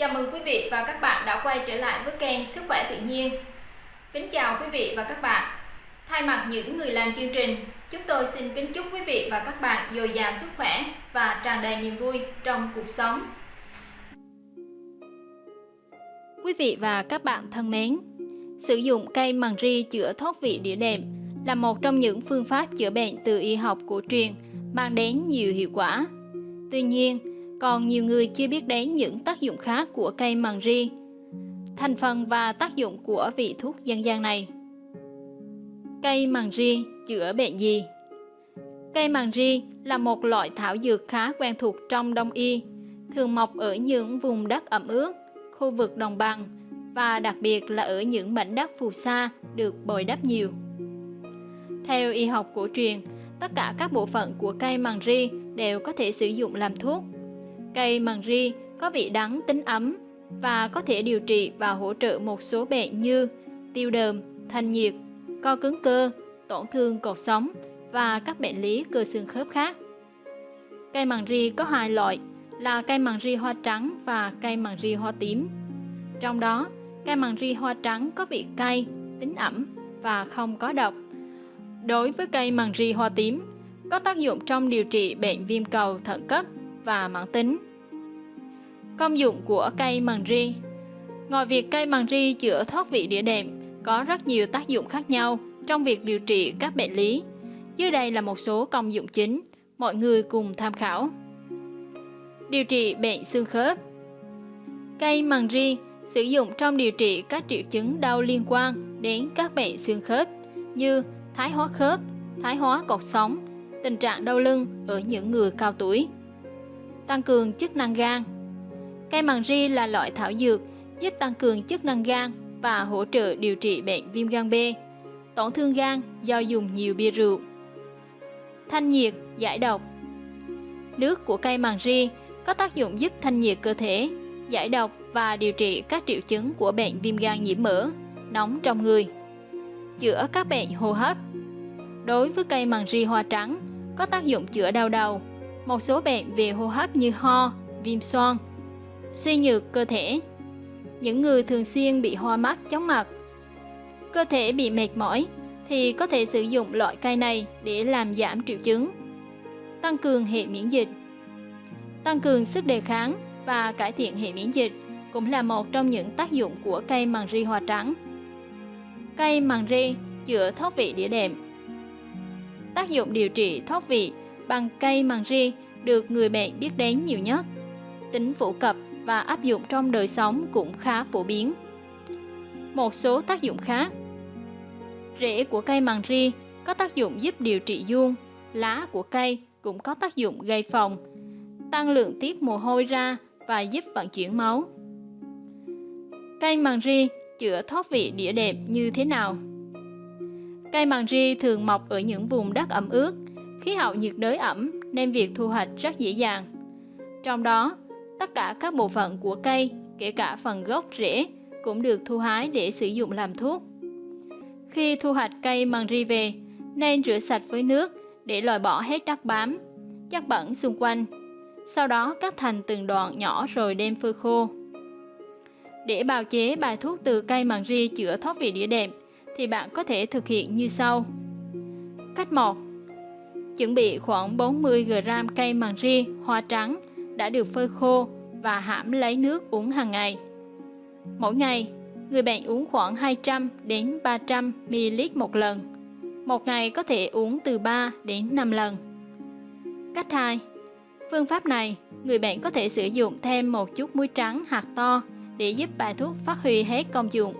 Chào mừng quý vị và các bạn đã quay trở lại với kênh Sức khỏe tự nhiên. Kính chào quý vị và các bạn. Thay mặt những người làm chương trình, chúng tôi xin kính chúc quý vị và các bạn dồi dào sức khỏe và tràn đầy niềm vui trong cuộc sống. Quý vị và các bạn thân mến, sử dụng cây màng ri chữa thoát vị đĩa đệm là một trong những phương pháp chữa bệnh từ y học cổ truyền mang đến nhiều hiệu quả. Tuy nhiên, còn nhiều người chưa biết đến những tác dụng khác của cây màng ri, thành phần và tác dụng của vị thuốc dân gian này. Cây màng ri chữa bệnh gì? Cây màng ri là một loại thảo dược khá quen thuộc trong đông y, thường mọc ở những vùng đất ẩm ướt, khu vực đồng bằng và đặc biệt là ở những mảnh đất phù sa được bồi đắp nhiều. Theo y học cổ truyền, tất cả các bộ phận của cây màng ri đều có thể sử dụng làm thuốc. Cây màng ri có vị đắng tính ấm và có thể điều trị và hỗ trợ một số bệnh như tiêu đờm, thanh nhiệt, co cứng cơ, tổn thương cột sống và các bệnh lý cơ xương khớp khác. Cây màng ri có hai loại là cây màng ri hoa trắng và cây màng ri hoa tím. Trong đó, cây màng ri hoa trắng có vị cay, tính ẩm và không có độc. Đối với cây màng ri hoa tím, có tác dụng trong điều trị bệnh viêm cầu thận cấp và mãn tính. Công dụng của cây màng ri Ngoài việc cây màng ri chữa thoát vị đĩa đệm, có rất nhiều tác dụng khác nhau trong việc điều trị các bệnh lý. Dưới đây là một số công dụng chính, mọi người cùng tham khảo. Điều trị bệnh xương khớp Cây màng ri sử dụng trong điều trị các triệu chứng đau liên quan đến các bệnh xương khớp như thái hóa khớp, thái hóa cột sống, tình trạng đau lưng ở những người cao tuổi. Tăng cường chức năng gan Cây màng ri là loại thảo dược giúp tăng cường chức năng gan và hỗ trợ điều trị bệnh viêm gan B, tổn thương gan do dùng nhiều bia rượu. Thanh nhiệt, giải độc Nước của cây màng ri có tác dụng giúp thanh nhiệt cơ thể, giải độc và điều trị các triệu chứng của bệnh viêm gan nhiễm mỡ, nóng trong người. Chữa các bệnh hô hấp Đối với cây màng ri hoa trắng, có tác dụng chữa đau đầu, một số bệnh về hô hấp như ho, viêm xoang, suy nhược cơ thể. Những người thường xuyên bị hoa mắt, chóng mặt, cơ thể bị mệt mỏi thì có thể sử dụng loại cây này để làm giảm triệu chứng. Tăng cường hệ miễn dịch Tăng cường sức đề kháng và cải thiện hệ miễn dịch cũng là một trong những tác dụng của cây màng ri hoa trắng. Cây màng ri chữa thoát vị đĩa đệm Tác dụng điều trị thoát vị bằng cây màng ri được người bệnh biết đến nhiều nhất. Tính phổ cập và áp dụng trong đời sống cũng khá phổ biến. Một số tác dụng khác Rễ của cây màng ri có tác dụng giúp điều trị dung, lá của cây cũng có tác dụng gây phòng, tăng lượng tiết mồ hôi ra và giúp vận chuyển máu. Cây màng ri chữa thoát vị đĩa đệm như thế nào? Cây màng ri thường mọc ở những vùng đất ẩm ướt, khí hậu nhiệt đới ẩm nên việc thu hoạch rất dễ dàng. Trong đó, tất cả các bộ phận của cây, kể cả phần gốc rễ, cũng được thu hái để sử dụng làm thuốc. Khi thu hoạch cây măng ri về, nên rửa sạch với nước để loại bỏ hết đất bám, chất bẩn xung quanh. Sau đó cắt thành từng đoạn nhỏ rồi đem phơi khô. Để bào chế bài thuốc từ cây măng ri chữa thoát vị đĩa đệm thì bạn có thể thực hiện như sau. Cách 1. Chuẩn bị khoảng 40g cây màng ri hoa trắng đã được phơi khô và hãm lấy nước uống hàng ngày. Mỗi ngày, người bệnh uống khoảng 200 đến 300 ml một lần. Một ngày có thể uống từ 3 đến 5 lần. Cách 2. Phương pháp này, người bệnh có thể sử dụng thêm một chút muối trắng hạt to để giúp bài thuốc phát huy hết công dụng.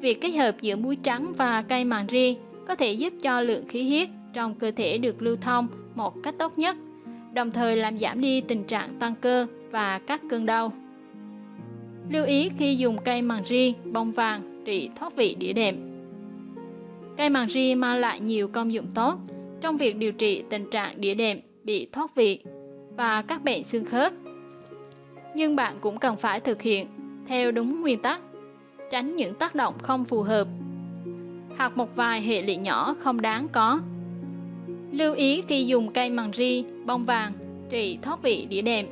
Việc kết hợp giữa muối trắng và cây màng ri có thể giúp cho lượng khí huyết trong cơ thể được lưu thông một cách tốt nhất, đồng thời làm giảm đi tình trạng tăng cơ và các cơn đau. Lưu ý khi dùng cây màng ri bông vàng trị thoát vị đĩa đệm. Cây màng ri mang lại nhiều công dụng tốt trong việc điều trị tình trạng đĩa đệm bị thoát vị và các bệnh xương khớp. Nhưng bạn cũng cần phải thực hiện theo đúng nguyên tắc, tránh những tác động không phù hợp hoặc một vài hệ lụy nhỏ không đáng có. Lưu ý khi dùng cây màng ri bông vàng trị thoát vị đĩa đệm.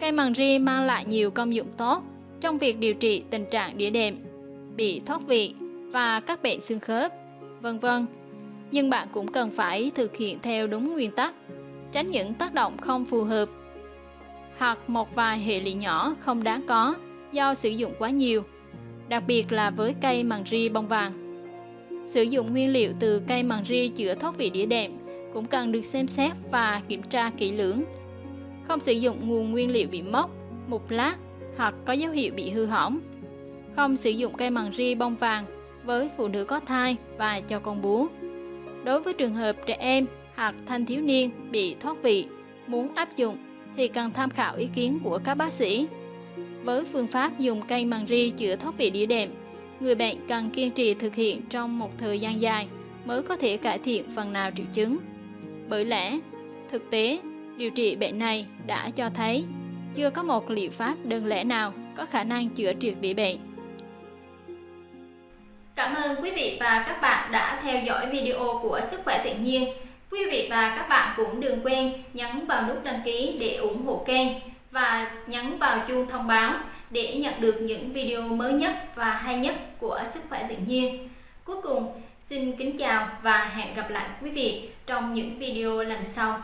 Cây măng ri mang lại nhiều công dụng tốt trong việc điều trị tình trạng đĩa đệm, bị thoát vị và các bệnh xương khớp, vân vân. Nhưng bạn cũng cần phải thực hiện theo đúng nguyên tắc, tránh những tác động không phù hợp hoặc một vài hệ lụy nhỏ không đáng có do sử dụng quá nhiều, đặc biệt là với cây măng ri bông vàng. Sử dụng nguyên liệu từ cây màng ri chữa thoát vị đĩa đệm cũng cần được xem xét và kiểm tra kỹ lưỡng. Không sử dụng nguồn nguyên liệu bị mốc, mục lát hoặc có dấu hiệu bị hư hỏng. Không sử dụng cây màng ri bông vàng với phụ nữ có thai và cho con bú. Đối với trường hợp trẻ em hoặc thanh thiếu niên bị thoát vị, muốn áp dụng thì cần tham khảo ý kiến của các bác sĩ. Với phương pháp dùng cây màng ri chữa thoát vị đĩa đệm, người bệnh cần kiên trì thực hiện trong một thời gian dài mới có thể cải thiện phần nào triệu chứng. Bởi lẽ, thực tế, điều trị bệnh này đã cho thấy chưa có một liệu pháp đơn lẻ nào có khả năng chữa triệt để bệnh. Cảm ơn quý vị và các bạn đã theo dõi video của Sức khỏe tự nhiên. Quý vị và các bạn cũng đừng quên nhấn vào nút đăng ký để ủng hộ kênh và nhấn vào chuông thông báo để nhận được những video mới nhất và hay nhất của Sức khỏe tự nhiên. Cuối cùng, xin kính chào và hẹn gặp lại quý vị trong những video lần sau.